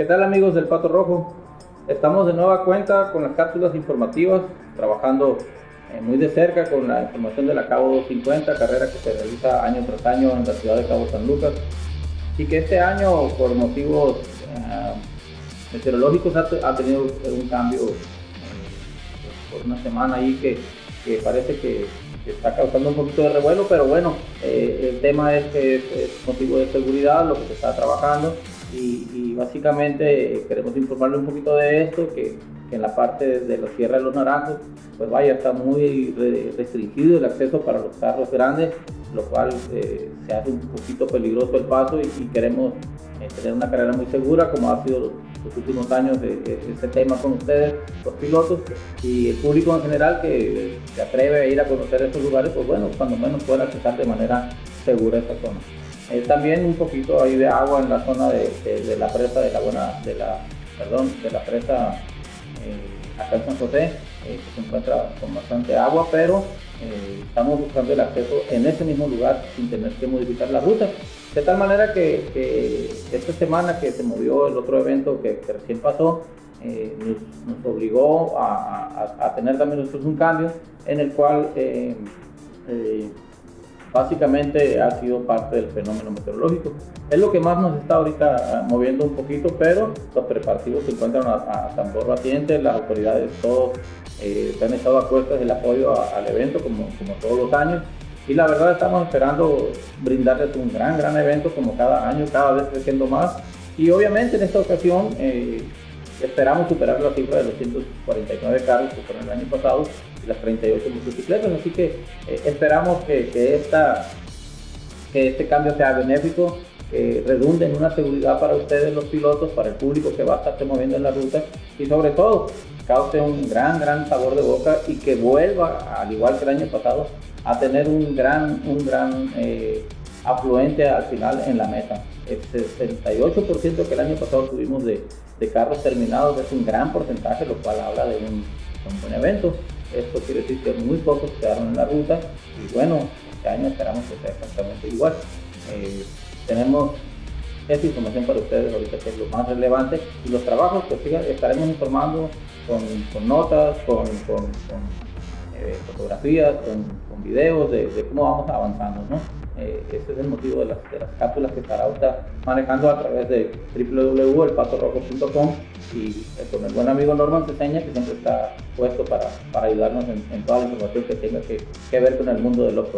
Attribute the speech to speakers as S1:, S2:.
S1: ¿Qué tal amigos del Pato Rojo? Estamos de nueva cuenta con las cápsulas informativas, trabajando eh, muy de cerca con la información de la Cabo 250, carrera que se realiza año tras año en la ciudad de Cabo San Lucas y que este año por motivos eh, meteorológicos ha, tenido un cambio eh, por una semana ahí que, que parece que, está causando un poquito de revuelo, pero bueno, el tema es que es motivo de seguridad lo que se está trabajando y, básicamente queremos informarle un poquito de esto, que, en la parte de la Sierra de los Naranjos, pues vaya, está muy restringido el acceso para los carros grandes, lo cual eh, se hace un poquito peligroso el paso y, queremos eh, tener una carrera muy segura, como ha sido los, últimos años de, este tema con ustedes, los pilotos y el público en general que se atreve a ir a conocer estos lugares, pues bueno, cuando menos pueda accesar de manera segura esta zona. Eh, también un poquito ahí de agua en la zona de, la presa de la buena, de la, perdón, de la presa eh, acá en San José, eh, que se encuentra con bastante agua, pero estamos buscando el acceso en ese mismo lugar sin tener que modificar la ruta. De tal manera que, esta semana que se movió el otro evento que, recién pasó, nos, obligó a, tener también nosotros un cambio en el cual básicamente ha sido parte del fenómeno meteorológico. Es lo que más nos está ahorita ah, moviendo un poquito, pero los preparativos se encuentran a, tambor batiente, las autoridades todos eh, se han estado a cuestas del apoyo al evento como, como todos los años y la verdad estamos esperando brindarles un gran, gran evento como cada año, cada vez creciendo más y obviamente en esta ocasión eh, esperamos superar la cifra de los 149 carros que fueron el año pasado y las 38 motocicletas, así que eh, esperamos que, que, esta, que este cambio sea benéfico, que redunde en una seguridad para ustedes los pilotos, para el público que va a estarse moviendo en la ruta y sobre todo cause un gran, gran sabor de boca y que vuelva, al igual que el año pasado, a tener un gran, un gran eh, afluente al final en la meta. El 68% que el año pasado tuvimos de, de, carros terminados es un gran porcentaje, lo cual habla de un, un buen evento. Esto quiere decir que muy pocos quedaron en la ruta y bueno, este año esperamos que sea exactamente igual. Eh, tenemos esta información para ustedes ahorita que es lo más relevante y los trabajos pues estaremos informando con, con notas, con, con, eh, fotografías, con, videos de, de, cómo vamos avanzando. ¿no? Eh, ese es el motivo de las, de las cápsulas que estará ahorita manejando a través de www.elpatorrojo.com y con el buen amigo Norman Ceseña que siempre está puesto para, para ayudarnos en, toda la información que tenga que, que ver con el mundo del off